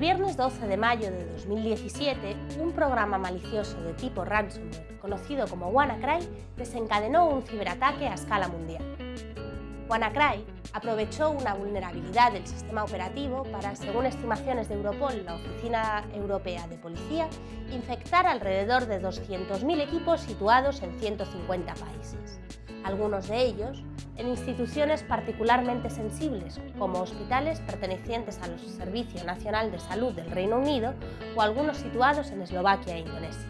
viernes 12 de mayo de 2017, un programa malicioso de tipo ransomware, conocido como WannaCry, desencadenó un ciberataque a escala mundial. WannaCry aprovechó una vulnerabilidad del sistema operativo para, según estimaciones de Europol, la Oficina Europea de Policía, infectar alrededor de 200.000 equipos situados en 150 países, algunos de ellos en instituciones particularmente sensibles, como hospitales pertenecientes al Servicio Nacional de Salud del Reino Unido o algunos situados en Eslovaquia e Indonesia.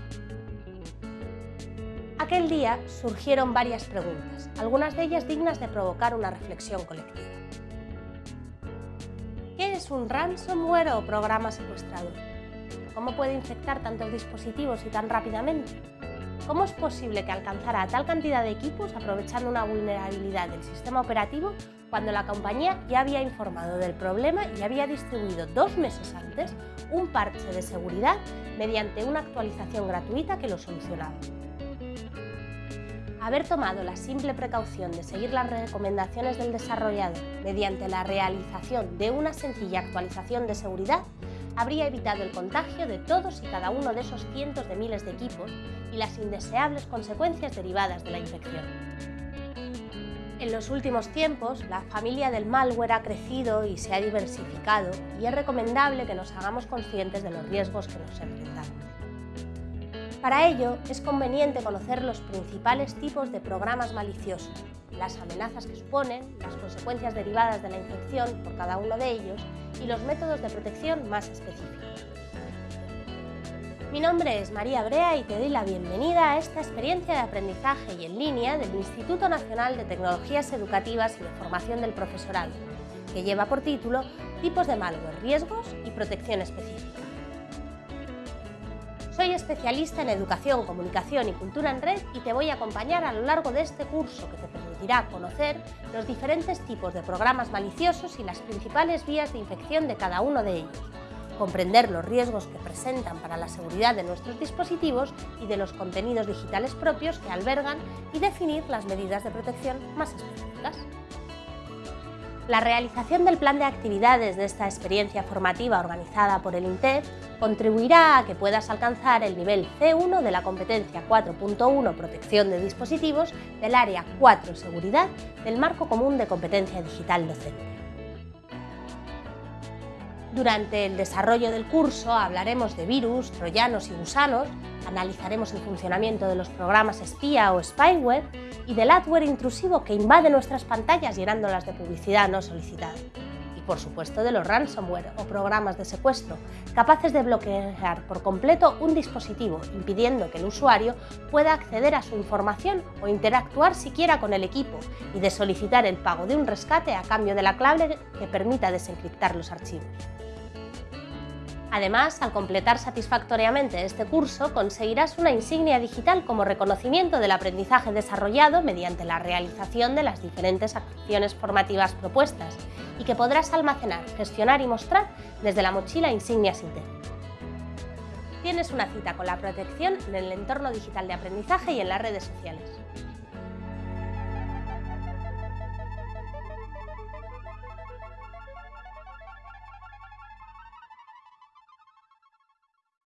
Aquel día surgieron varias preguntas, algunas de ellas dignas de provocar una reflexión colectiva. ¿Qué es un ransomware o programa secuestrador? ¿Cómo puede infectar tantos dispositivos y tan rápidamente? ¿Cómo es posible que alcanzara tal cantidad de equipos aprovechando una vulnerabilidad del sistema operativo cuando la compañía ya había informado del problema y había distribuido dos meses antes un parche de seguridad mediante una actualización gratuita que lo solucionaba? Haber tomado la simple precaución de seguir las recomendaciones del desarrollador mediante la realización de una sencilla actualización de seguridad habría evitado el contagio de todos y cada uno de esos cientos de miles de equipos y las indeseables consecuencias derivadas de la infección. En los últimos tiempos, la familia del malware ha crecido y se ha diversificado y es recomendable que nos hagamos conscientes de los riesgos que nos enfrentamos. Para ello, es conveniente conocer los principales tipos de programas maliciosos, las amenazas que suponen, las consecuencias derivadas de la infección por cada uno de ellos y los métodos de protección más específicos. Mi nombre es María Brea y te doy la bienvenida a esta experiencia de aprendizaje y en línea del Instituto Nacional de Tecnologías Educativas y de Formación del Profesorado, que lleva por título Tipos de malware, riesgos y protección específica. Soy especialista en educación, comunicación y cultura en red y te voy a acompañar a lo largo de este curso que te permitirá conocer los diferentes tipos de programas maliciosos y las principales vías de infección de cada uno de ellos, comprender los riesgos que presentan para la seguridad de nuestros dispositivos y de los contenidos digitales propios que albergan y definir las medidas de protección más específicas. La realización del plan de actividades de esta experiencia formativa organizada por el INTEF contribuirá a que puedas alcanzar el nivel C1 de la competencia 4.1 Protección de dispositivos del área 4 Seguridad del Marco Común de Competencia Digital Docente. Durante el desarrollo del curso hablaremos de virus, troyanos y gusanos, analizaremos el funcionamiento de los programas espía o spyware y del adware intrusivo que invade nuestras pantallas llenándolas de publicidad no solicitada. Y por supuesto de los ransomware o programas de secuestro, capaces de bloquear por completo un dispositivo, impidiendo que el usuario pueda acceder a su información o interactuar siquiera con el equipo y de solicitar el pago de un rescate a cambio de la clave que permita desencriptar los archivos. Además, al completar satisfactoriamente este curso, conseguirás una insignia digital como reconocimiento del aprendizaje desarrollado mediante la realización de las diferentes acciones formativas propuestas y que podrás almacenar, gestionar y mostrar desde la mochila Insignias Interna. Tienes una cita con la protección en el entorno digital de aprendizaje y en las redes sociales.